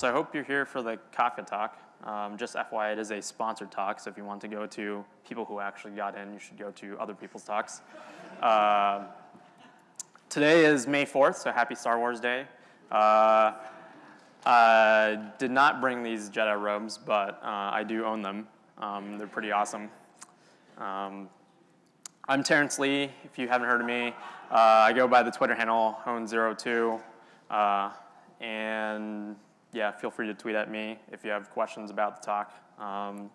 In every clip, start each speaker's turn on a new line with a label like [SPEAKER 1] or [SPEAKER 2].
[SPEAKER 1] so I hope you're here for the Kafka talk. Um, just FYI, it is a sponsored talk, so if you want to go to people who actually got in, you should go to other people's talks. Uh, today is May 4th, so happy Star Wars Day. Uh, I did not bring these Jedi robes, but uh, I do own them. Um, they're pretty awesome. Um, I'm Terence Lee, if you haven't heard of me. Uh, I go by the Twitter handle, Hone02. Uh, and yeah, feel free to tweet at me if you have questions about the talk. Um,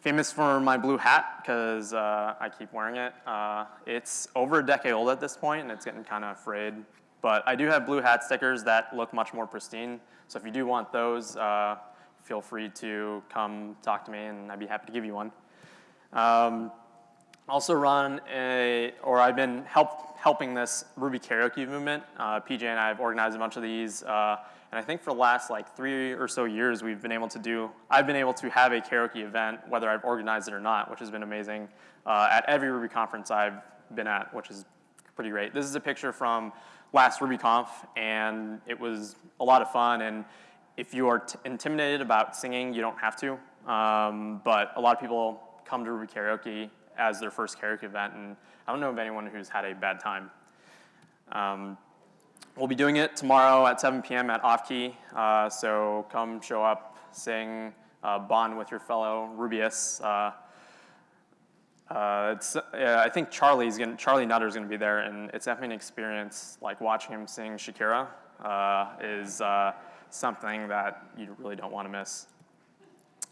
[SPEAKER 1] famous for my blue hat because uh, I keep wearing it. Uh, it's over a decade old at this point and it's getting kind of frayed. But I do have blue hat stickers that look much more pristine. So if you do want those, uh, feel free to come talk to me and I'd be happy to give you one. Um, also run a, or I've been help, helping this Ruby karaoke movement. Uh, PJ and I have organized a bunch of these. Uh, and I think for the last like three or so years, we've been able to do, I've been able to have a karaoke event, whether I've organized it or not, which has been amazing, uh, at every Ruby conference I've been at, which is pretty great. This is a picture from last RubyConf, and it was a lot of fun. And if you are intimidated about singing, you don't have to. Um, but a lot of people come to Ruby Karaoke as their first karaoke event, and I don't know of anyone who's had a bad time. Um, we'll be doing it tomorrow at 7 p.m. at Off-Key, uh, so come show up, sing, uh, bond with your fellow Rubyists. Uh, uh, it's, I think Charlie's gonna, Charlie Nutter's gonna be there, and it's definitely an experience. Like watching him sing Shakira uh, is something that you really don't want to miss.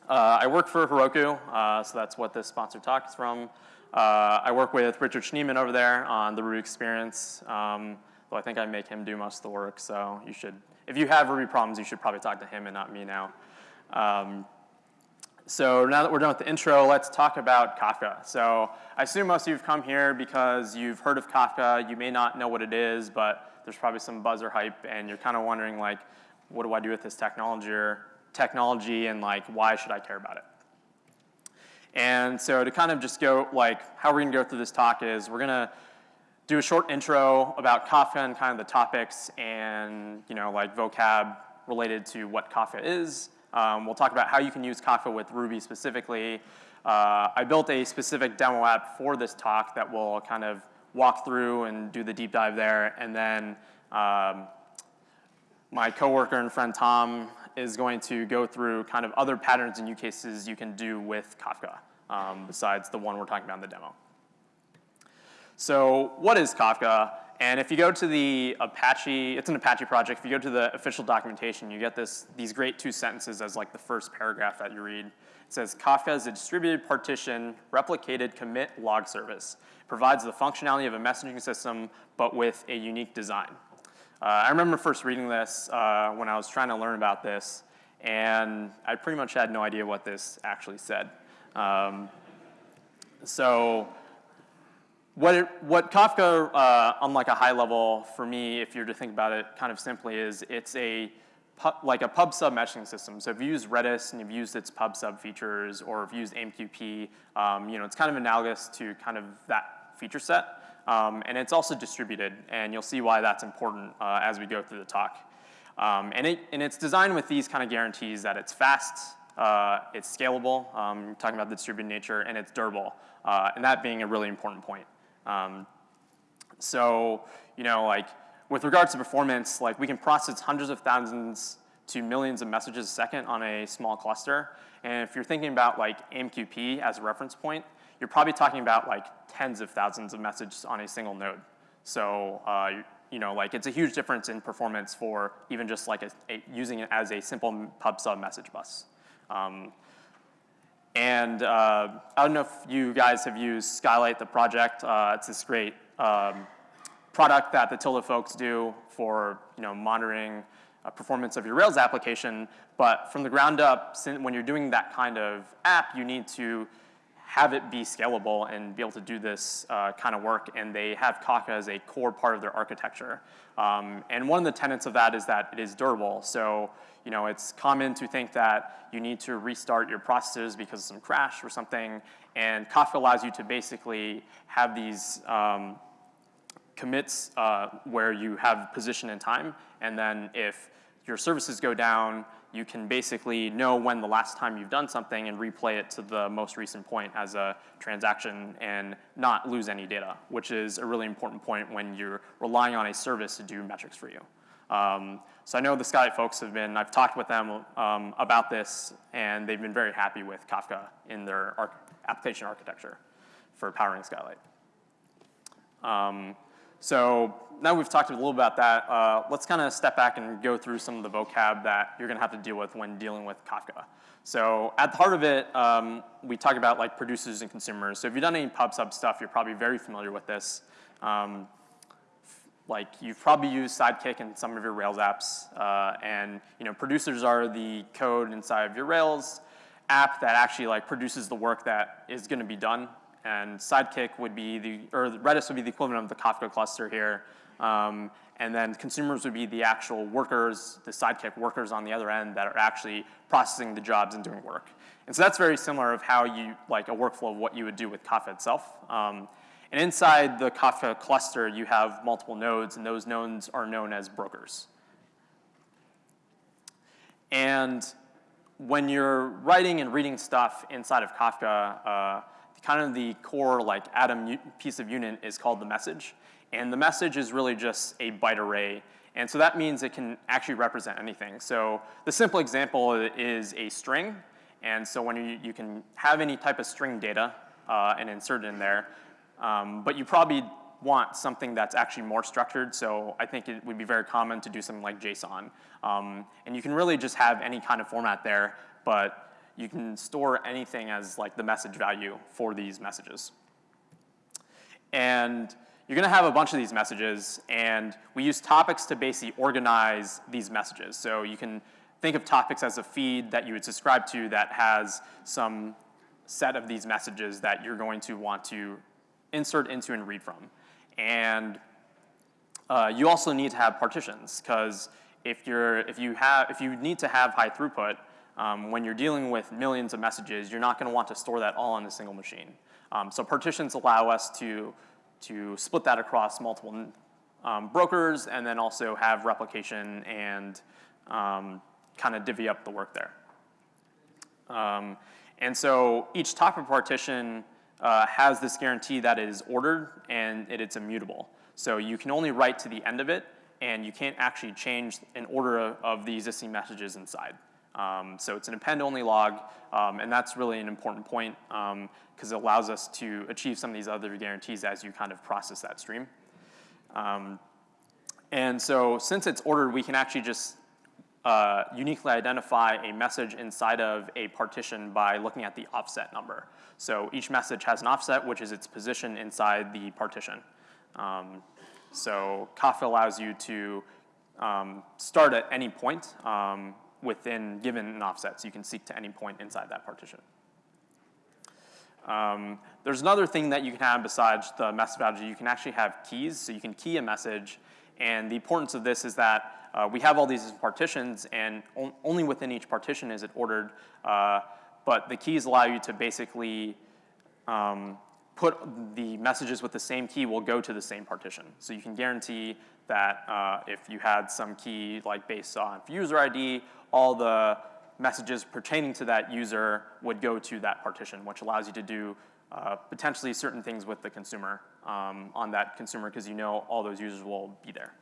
[SPEAKER 1] Uh, I work for Heroku, uh, so that's what this sponsored talk is from. Uh, I work with Richard Schneeman over there on the Ruby experience, um, though I think I make him do most of the work, so you should, if you have Ruby problems, you should probably talk to him and not me now. Um, so now that we're done with the intro, let's talk about Kafka. So I assume most of you have come here because you've heard of Kafka. You may not know what it is, but there's probably some buzz or hype, and you're kind of wondering, like, what do I do with this technology, or technology, and like, why should I care about it? And so to kind of just go, like, how we're gonna go through this talk is we're gonna do a short intro about Kafka and kind of the topics and, you know, like vocab related to what Kafka is. Um, we'll talk about how you can use Kafka with Ruby specifically. Uh, I built a specific demo app for this talk that will kind of walk through and do the deep dive there. And then um, my coworker and friend Tom is going to go through kind of other patterns and use cases you can do with Kafka um, besides the one we're talking about in the demo. So what is Kafka? And if you go to the Apache, it's an Apache project, if you go to the official documentation, you get this, these great two sentences as like the first paragraph that you read. It says, Kafka is a distributed partition, replicated commit log service. It Provides the functionality of a messaging system, but with a unique design. Uh, I remember first reading this uh, when I was trying to learn about this, and I pretty much had no idea what this actually said. Um, so what, it, what Kafka, uh, on like a high level for me, if you're to think about it kind of simply, is it's a like a pub sub meshing system. So if you use Redis and you've used its pub sub features, or if you use AMQP, um, you know, it's kind of analogous to kind of that feature set. Um, and it's also distributed, and you'll see why that's important uh, as we go through the talk. Um, and, it, and it's designed with these kind of guarantees that it's fast, uh, it's scalable, um, talking about the distributed nature, and it's durable, uh, and that being a really important point. Um, so, you know, like with regards to performance, like we can process hundreds of thousands to millions of messages a second on a small cluster. And if you're thinking about like AMQP as a reference point, you're probably talking about like tens of thousands of messages on a single node. So, uh, you know, like it's a huge difference in performance for even just like a, a, using it as a simple pub sub message bus. Um, and uh, I don't know if you guys have used Skylight, the project. Uh, it's this great um, product that the Tilde folks do for you know, monitoring uh, performance of your Rails application. But from the ground up, when you're doing that kind of app, you need to have it be scalable and be able to do this uh, kind of work, and they have Kafka as a core part of their architecture. Um, and one of the tenets of that is that it is durable. So, you know, it's common to think that you need to restart your processes because of some crash or something, and Kafka allows you to basically have these um, commits uh, where you have position and time, and then if your services go down, you can basically know when the last time you've done something and replay it to the most recent point as a transaction and not lose any data, which is a really important point when you're relying on a service to do metrics for you. Um, so I know the Skylight folks have been, I've talked with them um, about this, and they've been very happy with Kafka in their arch application architecture for powering Skylight. Um, so now we've talked a little about that, uh, let's kind of step back and go through some of the vocab that you're going to have to deal with when dealing with Kafka. So at the heart of it, um, we talk about like producers and consumers. So if you've done any pub sub stuff, you're probably very familiar with this. Um, like you've probably used Sidekiq in some of your Rails apps, uh, and you know producers are the code inside of your Rails app that actually like produces the work that is going to be done and Sidekiq would be the, or Redis would be the equivalent of the Kafka cluster here. Um, and then consumers would be the actual workers, the Sidekiq workers on the other end that are actually processing the jobs and doing work. And so that's very similar of how you, like a workflow of what you would do with Kafka itself. Um, and inside the Kafka cluster, you have multiple nodes, and those nodes are known as brokers. And when you're writing and reading stuff inside of Kafka, uh, kind of the core like atom piece of unit is called the message. And the message is really just a byte array. And so that means it can actually represent anything. So the simple example is a string. And so when you, you can have any type of string data uh, and insert it in there, um, but you probably want something that's actually more structured. So I think it would be very common to do something like JSON. Um, and you can really just have any kind of format there, but you can store anything as like the message value for these messages. And you're gonna have a bunch of these messages, and we use topics to basically organize these messages. So you can think of topics as a feed that you would subscribe to that has some set of these messages that you're going to want to insert into and read from. And uh, you also need to have partitions, because if you're if you have if you need to have high throughput, um, when you're dealing with millions of messages, you're not going to want to store that all on a single machine. Um, so partitions allow us to, to split that across multiple um, brokers and then also have replication and um, kind of divvy up the work there. Um, and so each topic partition uh, has this guarantee that it is ordered and it, it's immutable. So you can only write to the end of it and you can't actually change an order of, of the existing messages inside. Um, so it's an append-only log, um, and that's really an important point because um, it allows us to achieve some of these other guarantees as you kind of process that stream. Um, and so since it's ordered, we can actually just uh, uniquely identify a message inside of a partition by looking at the offset number. So each message has an offset, which is its position inside the partition. Um, so Kafka allows you to um, start at any point um, within given an offset, so you can seek to any point inside that partition. Um, there's another thing that you can have besides the message value. You can actually have keys, so you can key a message. And the importance of this is that uh, we have all these partitions, and on only within each partition is it ordered. Uh, but the keys allow you to basically um, put the messages with the same key will go to the same partition. So you can guarantee that uh, if you had some key like based on user ID, all the messages pertaining to that user would go to that partition, which allows you to do uh, potentially certain things with the consumer um, on that consumer because you know all those users will be there.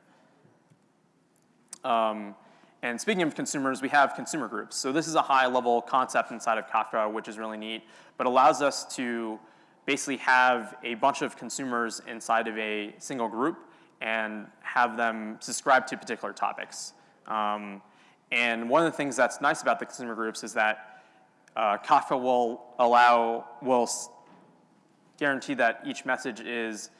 [SPEAKER 1] Um, and speaking of consumers, we have consumer groups. So this is a high level concept inside of Kafka, which is really neat, but allows us to basically have a bunch of consumers inside of a single group and have them subscribe to particular topics. Um, and one of the things that's nice about the consumer groups is that uh, Kafka will allow, will guarantee that each message is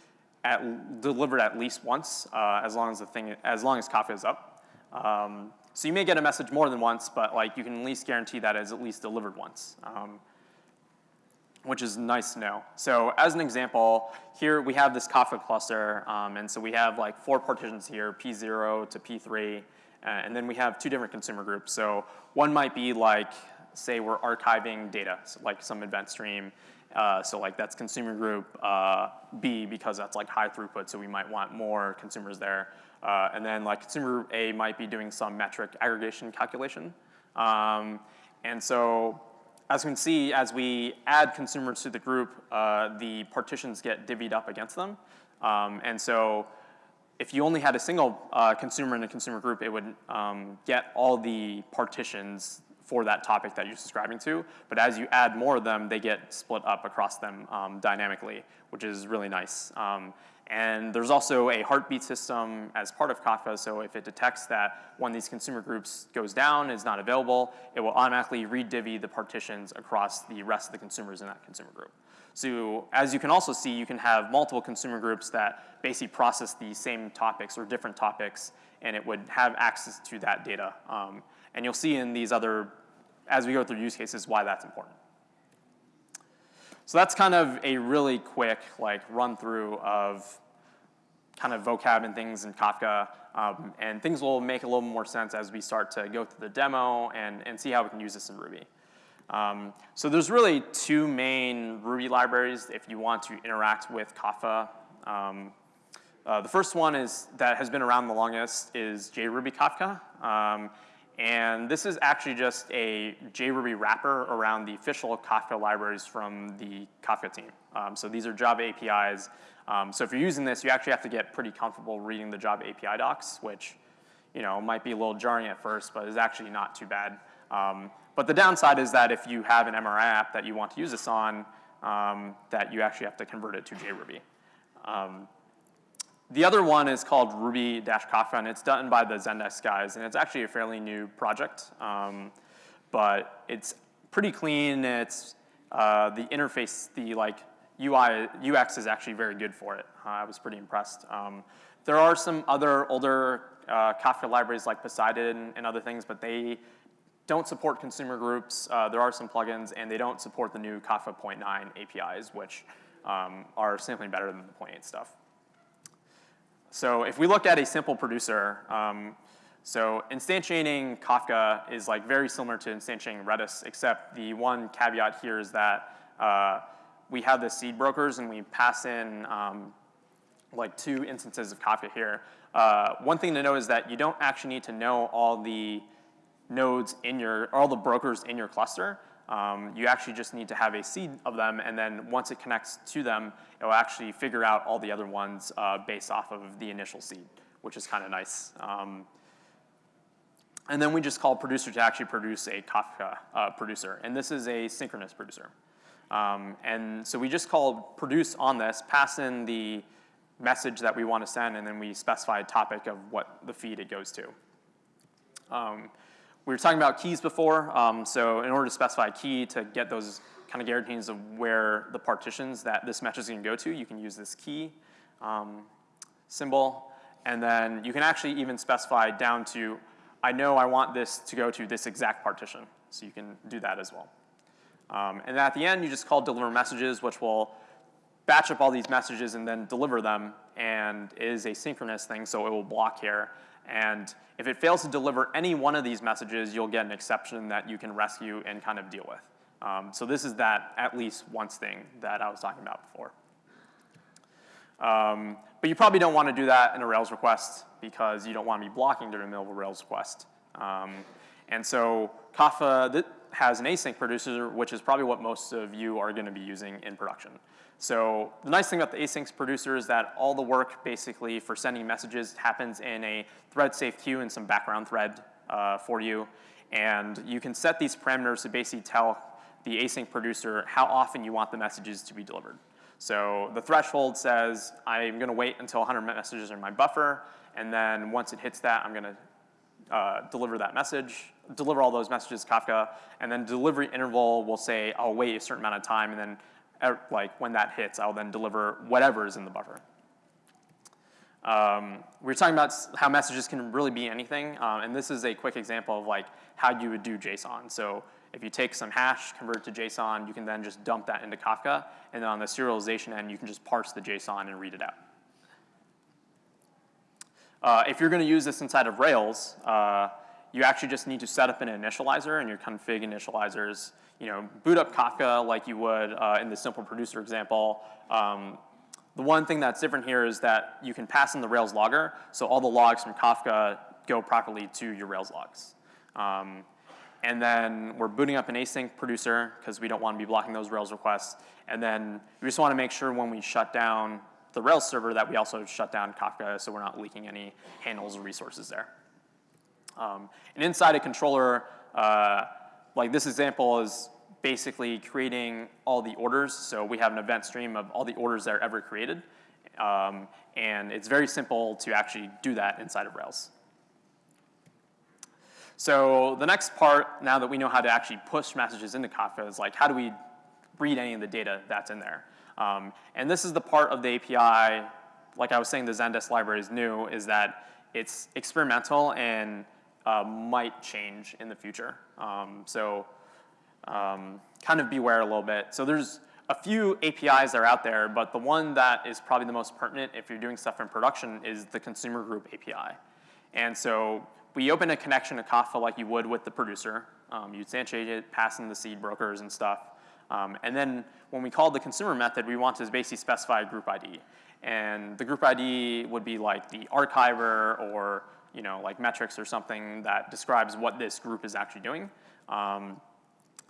[SPEAKER 1] at, delivered at least once, uh, as long as the thing, as long as Kafka is up. Um, so you may get a message more than once, but like you can at least guarantee that it's at least delivered once, um, which is nice to know. So as an example, here we have this Kafka cluster, um, and so we have like four partitions here, P0 to P3, uh, and then we have two different consumer groups. So one might be like, say we're archiving data, so like some event stream. Uh, so like that's consumer group uh, B because that's like high throughput, so we might want more consumers there. Uh, and then like consumer group A might be doing some metric aggregation calculation. Um, and so as we can see, as we add consumers to the group, uh, the partitions get divvied up against them. Um, and so if you only had a single uh, consumer in a consumer group, it would um, get all the partitions for that topic that you're subscribing to. But as you add more of them, they get split up across them um, dynamically, which is really nice. And there's also a heartbeat system as part of Kafka, so if it detects that one of these consumer groups goes down, is not available, it will automatically re-divvy the partitions across the rest of the consumers in that consumer group. So as you can also see, you can have multiple consumer groups that basically process the same topics or different topics, and it would have access to that data. Um, and you'll see in these other, as we go through use cases, why that's important. So that's kind of a really quick like run through of kind of vocab and things in Kafka. Um, and things will make a little more sense as we start to go through the demo and, and see how we can use this in Ruby. Um, so there's really two main Ruby libraries if you want to interact with Kafka. Um, uh, the first one is that has been around the longest is JRuby Kafka. Um, and this is actually just a JRuby wrapper around the official Kafka libraries from the Kafka team. Um, so these are Java APIs. Um, so if you're using this, you actually have to get pretty comfortable reading the Java API docs, which you know, might be a little jarring at first, but is actually not too bad. Um, but the downside is that if you have an MRI app that you want to use this on, um, that you actually have to convert it to JRuby. The other one is called Ruby-Kafka, and it's done by the Zendesk guys, and it's actually a fairly new project, um, but it's pretty clean. It's uh, the interface, the like UI, UX is actually very good for it. Uh, I was pretty impressed. Um, there are some other older uh, Kafka libraries like Poseidon and other things, but they don't support consumer groups. Uh, there are some plugins, and they don't support the new Kafka 0.9 APIs, which um, are simply better than the 0.8 stuff. So if we look at a simple producer, um, so instantiating Kafka is like very similar to instantiating Redis, except the one caveat here is that uh, we have the seed brokers and we pass in um, like two instances of Kafka here. Uh, one thing to know is that you don't actually need to know all the nodes in your, all the brokers in your cluster. Um, you actually just need to have a seed of them, and then once it connects to them, it will actually figure out all the other ones uh, based off of the initial seed, which is kind of nice. Um, and then we just call producer to actually produce a Kafka uh, producer, and this is a synchronous producer. Um, and so we just call produce on this, pass in the message that we want to send, and then we specify a topic of what the feed it goes to. We were talking about keys before, um, so in order to specify a key to get those kind of guarantees of where the partitions that this message is going to go to, you can use this key um, symbol. And then you can actually even specify down to, I know I want this to go to this exact partition. So you can do that as well. Um, and at the end, you just call deliver messages, which will batch up all these messages and then deliver them, and is a synchronous thing, so it will block here. And if it fails to deliver any one of these messages, you'll get an exception that you can rescue and kind of deal with. Um, so this is that at least once thing that I was talking about before. Um, but you probably don't want to do that in a Rails request because you don't want to be blocking during the middle of a Rails request. Um, and so Kafka has an async producer, which is probably what most of you are going to be using in production. So the nice thing about the async producer is that all the work basically for sending messages happens in a thread safe queue and some background thread uh, for you. And you can set these parameters to basically tell the async producer how often you want the messages to be delivered. So the threshold says I'm going to wait until 100 messages are in my buffer, and then once it hits that, I'm going to uh, deliver that message, deliver all those messages Kafka, and then delivery interval will say I'll wait a certain amount of time, and then like when that hits, I'll then deliver whatever is in the buffer. Um, we were talking about how messages can really be anything, um, and this is a quick example of like how you would do JSON. So if you take some hash, convert it to JSON, you can then just dump that into Kafka, and then on the serialization end, you can just parse the JSON and read it out. Uh, if you're going to use this inside of Rails, uh, you actually just need to set up an initializer, and your config initializers you know, boot up Kafka like you would uh, in the simple producer example. Um, the one thing that's different here is that you can pass in the Rails logger, so all the logs from Kafka go properly to your Rails logs. Um, and then we're booting up an async producer because we don't want to be blocking those Rails requests. And then we just want to make sure when we shut down the Rails server that we also shut down Kafka so we're not leaking any handles or resources there. Um, and inside a controller, uh, like this example is basically creating all the orders. So we have an event stream of all the orders that are ever created. Um, and it's very simple to actually do that inside of Rails. So the next part, now that we know how to actually push messages into Kafka, is like how do we read any of the data that's in there? Um, and this is the part of the API, like I was saying the Zendesk library is new, is that it's experimental and uh, might change in the future. Um, so um, kind of beware a little bit. So there's a few APIs that are out there, but the one that is probably the most pertinent if you're doing stuff in production is the consumer group API. And so we open a connection to Kafka like you would with the producer. Um, you instantiate it, pass in the seed brokers and stuff. Um, and then when we call the consumer method, we want to basically specify a group ID. And the group ID would be like the archiver or you know, like metrics or something that describes what this group is actually doing. Um,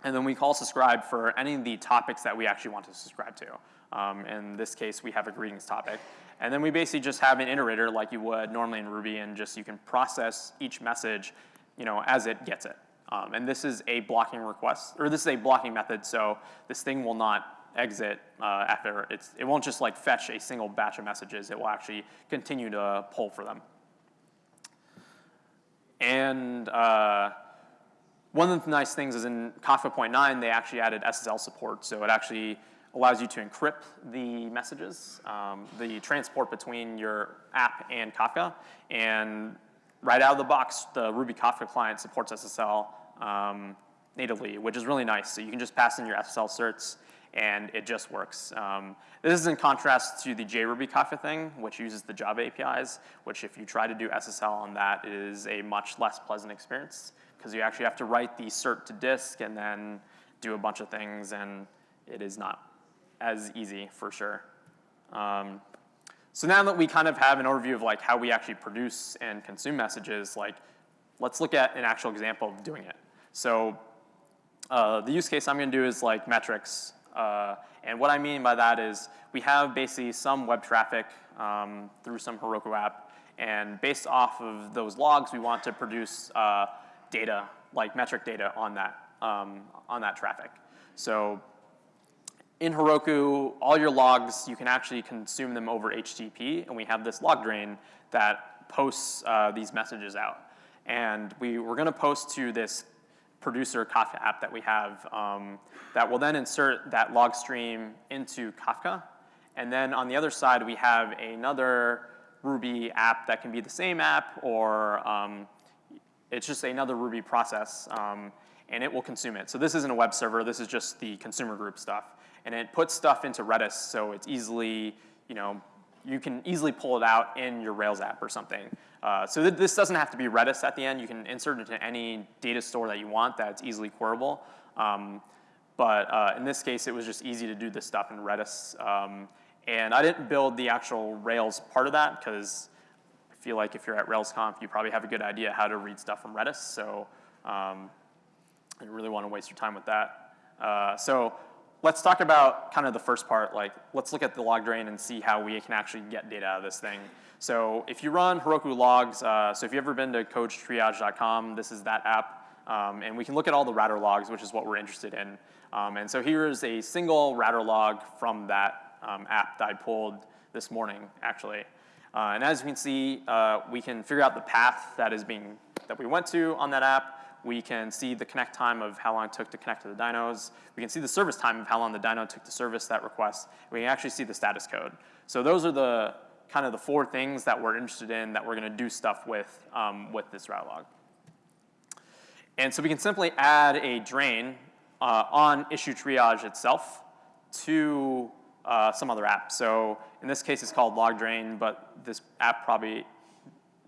[SPEAKER 1] and then we call subscribe for any of the topics that we actually want to subscribe to. Um, in this case, we have a greetings topic. And then we basically just have an iterator like you would normally in Ruby and just you can process each message you know, as it gets it. Um, and this is a blocking request, or this is a blocking method, so this thing will not exit uh, after it's, it won't just like fetch a single batch of messages, it will actually continue to pull for them. And uh, one of the nice things is in Kafka point nine, they actually added SSL support. So it actually allows you to encrypt the messages, um, the transport between your app and Kafka. And right out of the box, the Ruby Kafka client supports SSL um, natively, which is really nice. So you can just pass in your SSL certs and it just works. Um, this is in contrast to the JRuby Kafka thing, which uses the Java APIs, which if you try to do SSL on that is a much less pleasant experience because you actually have to write the cert to disk and then do a bunch of things, and it is not as easy for sure. Um, so now that we kind of have an overview of like how we actually produce and consume messages, like let's look at an actual example of doing it. So uh, the use case I'm going to do is like metrics. Uh, and what I mean by that is we have basically some web traffic um, through some Heroku app. And based off of those logs, we want to produce uh, data, like metric data on that, um, on that traffic. So in Heroku, all your logs, you can actually consume them over HTTP, and we have this log drain that posts uh, these messages out. And we, we're gonna post to this producer Kafka app that we have um, that will then insert that log stream into Kafka. And then on the other side, we have another Ruby app that can be the same app or um, it's just another Ruby process, um, and it will consume it. So this isn't a web server. This is just the consumer group stuff. And it puts stuff into Redis, so it's easily, you know, you can easily pull it out in your Rails app or something. Uh, so th this doesn't have to be Redis at the end. You can insert it into any data store that you want that's easily queryable. Um, but uh, in this case, it was just easy to do this stuff in Redis. Um, and I didn't build the actual Rails part of that because I feel like if you're at RailsConf, you probably have a good idea how to read stuff from Redis. So um, I didn't really want to waste your time with that. Uh, so let's talk about kind of the first part. Like, let's look at the log drain and see how we can actually get data out of this thing. So if you run Heroku logs, uh, so if you've ever been to codetriage.com, this is that app. Um, and we can look at all the router logs, which is what we're interested in. Um, and so here is a single router log from that um, app that I pulled this morning, actually. Uh, and as you can see, uh, we can figure out the path that is being, that we went to on that app. We can see the connect time of how long it took to connect to the dynos. We can see the service time of how long the dyno took to service that request. We can actually see the status code. So those are the kind of the four things that we're interested in that we're gonna do stuff with, um, with this route log. And so we can simply add a drain uh, on issue triage itself to uh, some other app. So in this case, it's called log drain, but this app probably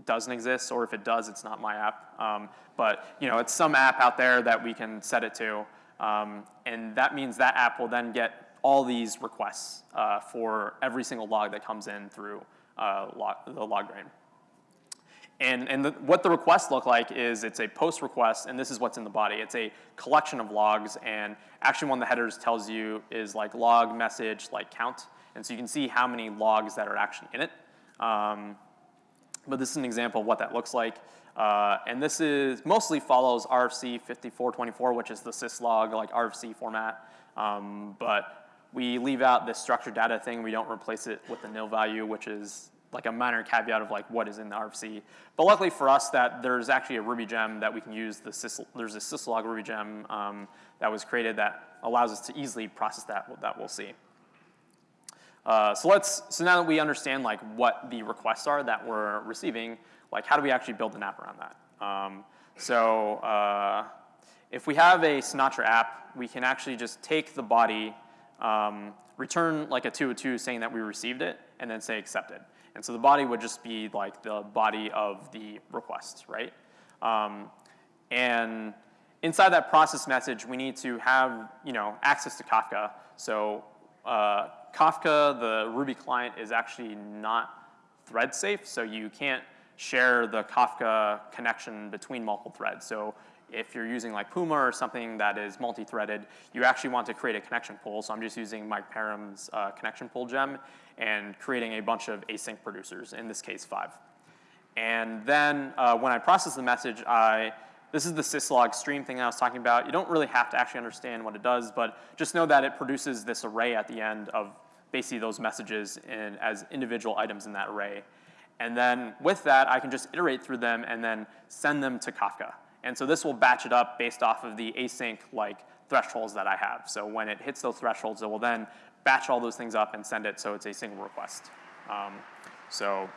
[SPEAKER 1] doesn't exist, or if it does, it's not my app. Um, but you know, it's some app out there that we can set it to, um, and that means that app will then get all these requests uh, for every single log that comes in through uh, log, the. And, and the, what the requests look like is it's a post request, and this is what's in the body. It's a collection of logs, and actually one of the headers tells you is like log message like count. And so you can see how many logs that are actually in it. Um, but this is an example of what that looks like. Uh, and this is mostly follows RFC 5424, which is the syslog like RFC format. Um, but we leave out this structured data thing. We don't replace it with the nil value, which is like a minor caveat of like what is in the RFC. But luckily for us that there's actually a Ruby gem that we can use. The sys, there's a syslog Ruby gem um, that was created that allows us to easily process that, that we'll see. Uh, so let's, so now that we understand like what the requests are that we're receiving, like how do we actually build an app around that? Um, so uh, if we have a Sinatra app, we can actually just take the body, um, return like a 202 saying that we received it, and then say accepted. And so the body would just be like the body of the request, right? Um, and inside that process message, we need to have you know access to Kafka. So uh, Kafka, the Ruby client, is actually not thread safe, so you can't share the Kafka connection between multiple threads. So if you're using like Puma or something that is multi-threaded, you actually want to create a connection pool. So I'm just using Mike Perham's uh, connection pool gem and creating a bunch of async producers, in this case five. And then uh, when I process the message, I this is the syslog stream thing I was talking about. You don't really have to actually understand what it does, but just know that it produces this array at the end of basically those messages in, as individual items in that array. And then with that, I can just iterate through them and then send them to Kafka. And so this will batch it up based off of the async like thresholds that I have. So when it hits those thresholds, it will then batch all those things up and send it so it's a single request. Um, so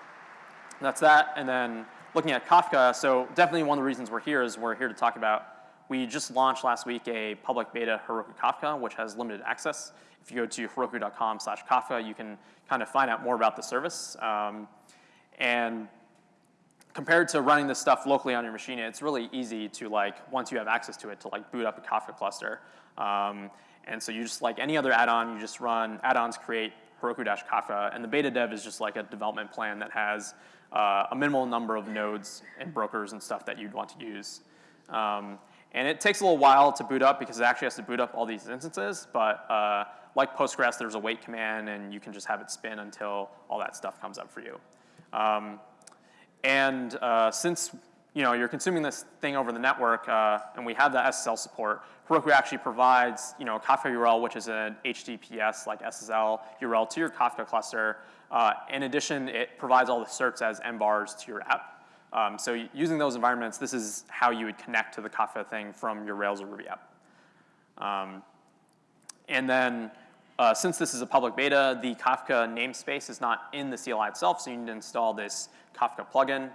[SPEAKER 1] that's that. And then looking at Kafka, so definitely one of the reasons we're here is we're here to talk about, we just launched last week a public beta Heroku Kafka, which has limited access. If you go to heroku.com slash Kafka, you can kind of find out more about the service. Um, and compared to running this stuff locally on your machine, it's really easy to like, once you have access to it, to like boot up a Kafka cluster. Um, and so you just like any other add-on, you just run add-ons create Heroku-Kafka, and the beta dev is just like a development plan that has uh, a minimal number of nodes and brokers and stuff that you'd want to use. Um, and it takes a little while to boot up because it actually has to boot up all these instances, but uh, like Postgres, there's a wait command and you can just have it spin until all that stuff comes up for you. Um, and uh, since you know, you're consuming this thing over the network, uh, and we have the SSL support. Heroku actually provides, you know, Kafka URL, which is an HTTPS like SSL URL to your Kafka cluster. Uh, in addition, it provides all the certs as env vars to your app. Um, so using those environments, this is how you would connect to the Kafka thing from your Rails or Ruby app. Um, and then, uh, since this is a public beta, the Kafka namespace is not in the CLI itself, so you need to install this Kafka plugin.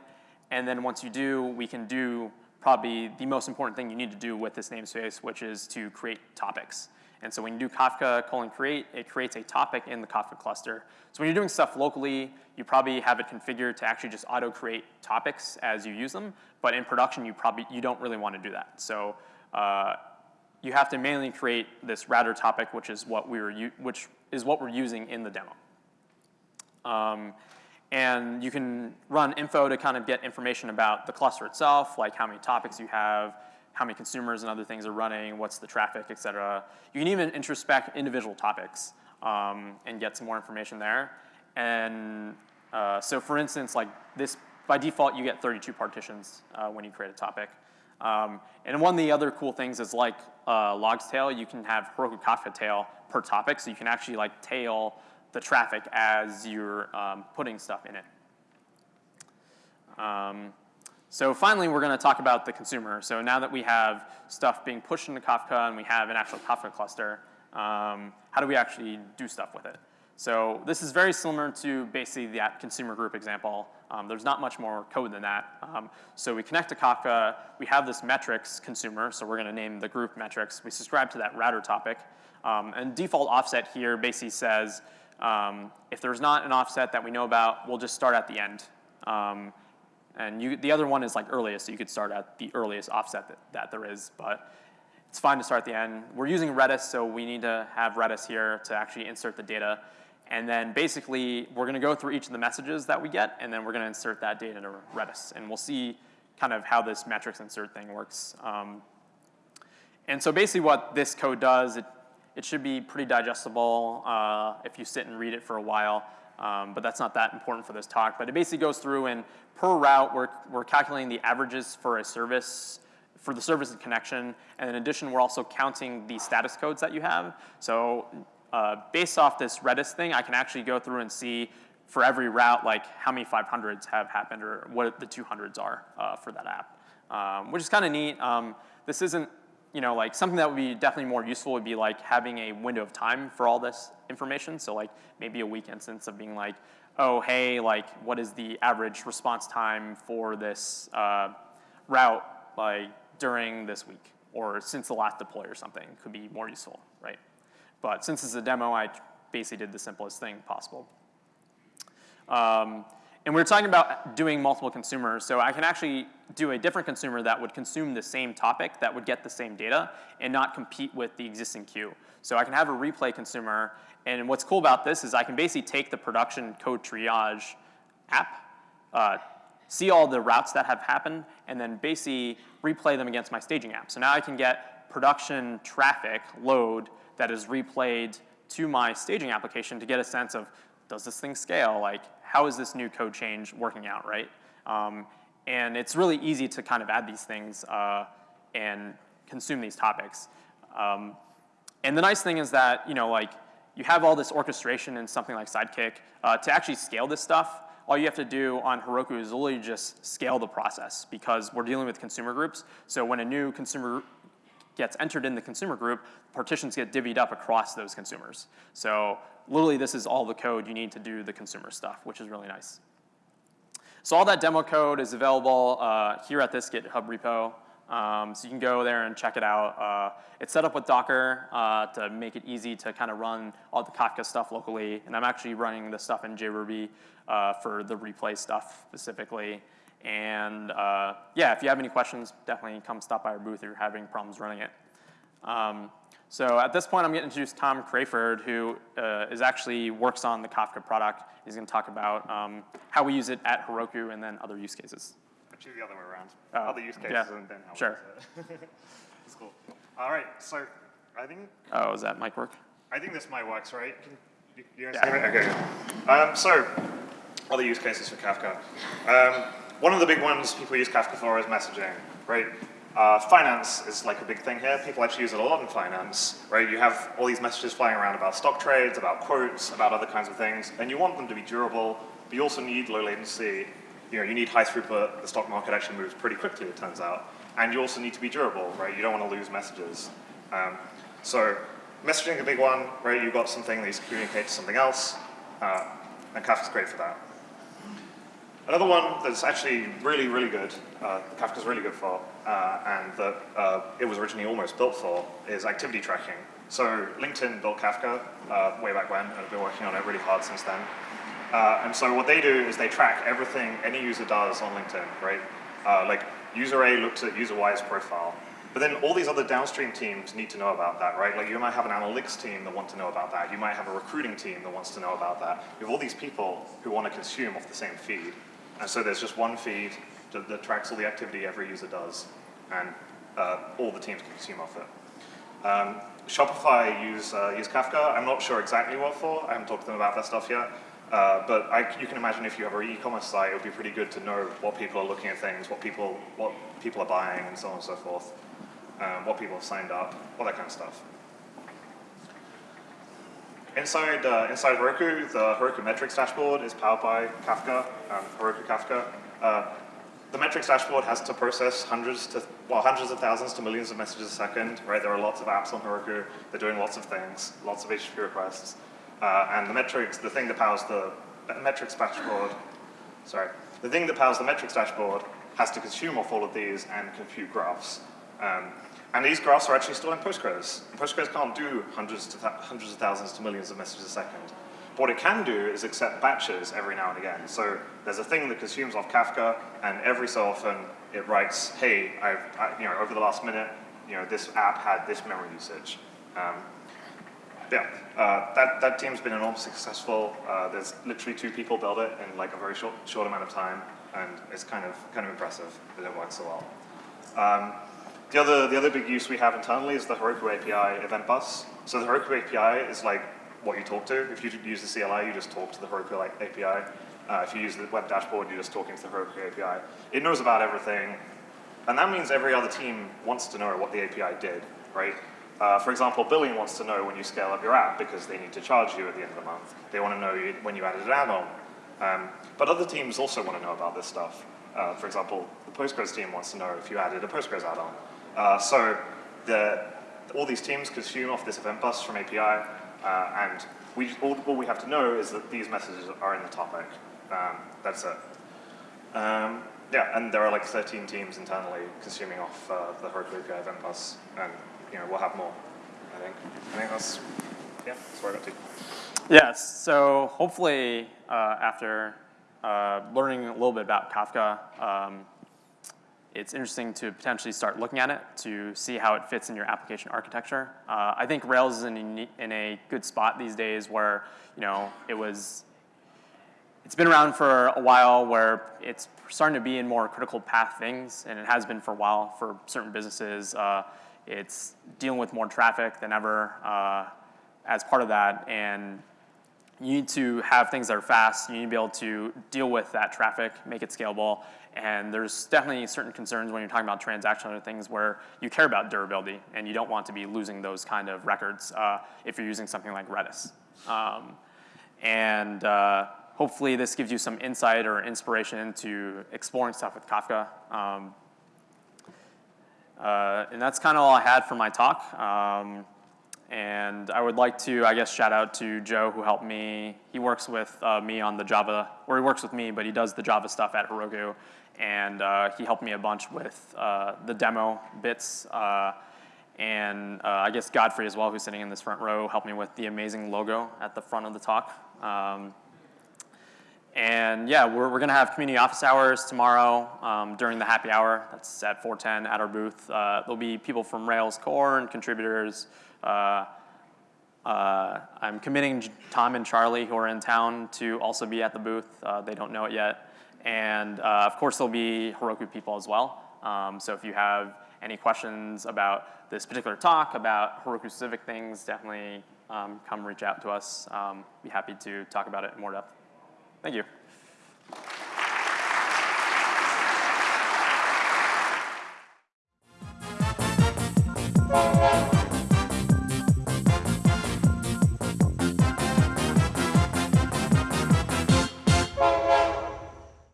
[SPEAKER 1] And then once you do, we can do probably the most important thing you need to do with this namespace, which is to create topics. And so when you do Kafka colon create, it creates a topic in the Kafka cluster. So when you're doing stuff locally, you probably have it configured to actually just auto-create topics as you use them. But in production, you probably you don't really want to do that. So uh, you have to manually create this router topic, which is what we were which is what we're using in the demo. Um, and you can run info to kind of get information about the cluster itself, like how many topics you have, how many consumers and other things are running, what's the traffic, et cetera. You can even introspect individual topics um, and get some more information there. And uh, so for instance, like this, by default, you get 32 partitions uh, when you create a topic. Um, and one of the other cool things is like uh, logs tail, you can have Heroku Kafka tail per topic, so you can actually like tail the traffic as you're um, putting stuff in it. Um, so finally, we're going to talk about the consumer. So now that we have stuff being pushed into Kafka and we have an actual Kafka cluster, um, how do we actually do stuff with it? So this is very similar to basically that consumer group example. Um, there's not much more code than that. Um, so we connect to Kafka. We have this metrics consumer, so we're going to name the group metrics. We subscribe to that router topic. Um, and default offset here basically says, um, if there's not an offset that we know about, we'll just start at the end. Um, and you, the other one is like earliest, so you could start at the earliest offset that, that there is. But it's fine to start at the end. We're using Redis, so we need to have Redis here to actually insert the data. And then basically, we're gonna go through each of the messages that we get, and then we're gonna insert that data into Redis. And we'll see kind of how this metrics insert thing works. Um, and so basically what this code does, it, it should be pretty digestible uh, if you sit and read it for a while. Um, but that's not that important for this talk. But it basically goes through and per route, we're, we're calculating the averages for a service, for the service and connection. And in addition, we're also counting the status codes that you have. So uh, based off this Redis thing, I can actually go through and see for every route, like how many 500s have happened or what the 200s are uh, for that app, um, which is kind of neat. Um, this isn't, you know, like something that would be definitely more useful would be like having a window of time for all this information. So like maybe a week instance of being like, oh, hey, like what is the average response time for this uh, route like during this week or since the last deploy or something could be more useful, right? But since it's a demo, I basically did the simplest thing possible. Um, and we are talking about doing multiple consumers, so I can actually do a different consumer that would consume the same topic, that would get the same data, and not compete with the existing queue. So I can have a replay consumer, and what's cool about this is I can basically take the production code triage app, uh, see all the routes that have happened, and then basically replay them against my staging app. So now I can get production traffic load that is replayed to my staging application to get a sense of does this thing scale? Like, how is this new code change working out, right? Um, and it's really easy to kind of add these things uh, and consume these topics. Um, and the nice thing is that, you know, like, you have all this orchestration in something like Sidekiq. Uh, to actually scale this stuff, all you have to do on Heroku is literally just scale the process because we're dealing with consumer groups. So when a new consumer gets entered in the consumer group, partitions get divvied up across those consumers. So literally this is all the code you need to do the consumer stuff, which is really nice. So all that demo code is available uh, here at this GitHub repo. Um, so you can go there and check it out. Uh, it's set up with Docker uh, to make it easy to kind of run all the Kafka stuff locally. And I'm actually running the stuff in JRuby uh, for the replay stuff specifically. And uh, yeah, if you have any questions, definitely come stop by our booth if you're having problems running it. Um, so at this point, I'm going to introduce Tom Crayford, who uh, is actually works on the Kafka product. He's going to talk about um, how we use it at Heroku and then other use cases.
[SPEAKER 2] Actually, the other way around. Oh, other use cases
[SPEAKER 1] yeah.
[SPEAKER 2] and then how
[SPEAKER 1] sure.
[SPEAKER 2] we use it. That's cool. All right, so I think.
[SPEAKER 1] Oh, is that mic work?
[SPEAKER 2] I think this mic works, right? Can, you, you guys yeah. hear me? Okay. Um, so, other use cases for Kafka. One of the big ones people use Kafka for is messaging, right? Uh, finance is like a big thing here. People actually use it a lot in finance, right? You have all these messages flying around about stock trades, about quotes, about other kinds of things, and you want them to be durable, but you also need low latency. You know, you need high throughput. The stock market actually moves pretty quickly, it turns out. And you also need to be durable, right? You don't want to lose messages. Um, so messaging is a big one, right? You've got something that to communicate to something else, uh, and Kafka's great for that. Another one that's actually really, really good, uh, Kafka's really good for, uh, and that uh, it was originally almost built for, is activity tracking. So LinkedIn built Kafka uh, way back when, and have been working on it really hard since then. Uh, and so what they do is they track everything any user does on LinkedIn, right? Uh, like user A looks at user Y's profile. But then all these other downstream teams need to know about that, right? Like you might have an analytics team that want to know about that. You might have a recruiting team that wants to know about that. You have all these people who want to consume off the same feed. And so there's just one feed that, tracks all the activity every user does, and uh, all the teams can consume off it. Um, Shopify use, uh, use Kafka. I'm not sure exactly what for. I haven't talked to them about that stuff yet. Uh, but I, you can imagine if you have an e-commerce site, it would be pretty good to know what people are looking at things, what people, what people are buying, and so on and so forth. Um, what people have signed up, all that kind of stuff. Inside, uh, inside Heroku, the Heroku metrics dashboard is powered by Kafka, um, Heroku Kafka. Uh, the metrics dashboard has to process hundreds to, well, hundreds of thousands to millions of messages a second, right? There are lots of apps on Heroku. They're doing lots of things, lots of HTTP requests. Uh, and the metrics, the thing that powers the metrics dashboard, sorry, the thing that powers the metrics dashboard has to consume off all of these and compute graphs. Um, and these graphs are actually stored in Postgres. And Postgres can't do hundreds, to hundreds of thousands to millions of messages a second. But what it can do is accept batches every now and again. So there's a thing that consumes off Kafka, and every so often it writes, hey, I've, I, you know, over the last minute, you know, this app had this memory usage. Um, yeah, uh, that, that team's been enormously successful. Uh, there's literally two people build it in like a very short, short amount of time, and it's kind of, kind of impressive that it works so well. Um, the other, the other big use we have internally is the Heroku API event bus. So the Heroku API is like what you talk to. If you use the CLI, you just talk to the Heroku API. Uh, if you use the web dashboard, you're just talking to the Heroku API. It knows about everything, and that means every other team wants to know what the API did, right? Uh, for example, billing wants to know when you scale up your app because they need to charge you at the end of the month. They want to know when you added an add-on. Um, but other teams also want to know about this stuff. Uh, for example, the Postgres team wants to know if you added a Postgres add-on. Uh, so the, all these teams consume off this event bus from API, uh, and we, all, all, we have to know is that these messages are in the topic. Um, that's it. Um, yeah, and there are like 13 teams internally consuming off uh, the Heroku API event bus, and you know, we'll have more, I think. I think that's, yeah, that's where I got to.
[SPEAKER 1] Yes, so hopefully uh, after uh, learning a little bit about Kafka, um, it's interesting to potentially start looking at it to see how it fits in your application architecture. Uh, I think Rails is in a, in a good spot these days where, you know, it was, it's been around for a while where it's starting to be in more critical path things, and it has been for a while for certain businesses. Uh, it's dealing with more traffic than ever uh, as part of that, and you need to have things that are fast. You need to be able to deal with that traffic, make it scalable, and there's definitely certain concerns when you're talking about transactional things where you care about durability, and you don't want to be losing those kind of records uh, if you're using something like Redis. Um, and uh, hopefully this gives you some insight or inspiration into exploring stuff with Kafka. Um, uh, and that's kind of all I had for my talk. Um, and I would like to, I guess, shout out to Joe who helped me. He works with uh, me on the Java, or he works with me, but he does the Java stuff at Heroku. And uh, he helped me a bunch with uh, the demo bits. Uh, and uh, I guess Godfrey as well, who's sitting in this front row, helped me with the amazing logo at the front of the talk. Um, and yeah, we're, we're to have community office hours tomorrow um, during the happy hour. That's at 410 at our booth. Uh, there'll be people from Rails Core and contributors. Uh, uh, I'm committing Tom and Charlie, who are in town, to also be at the booth. Uh, they don't know it yet. And of course, there'll be Heroku people as well. Um, so if you have any questions about this particular talk, about Heroku specific things, definitely um, come reach out to us. Um, be happy to talk about it in more depth. Thank you.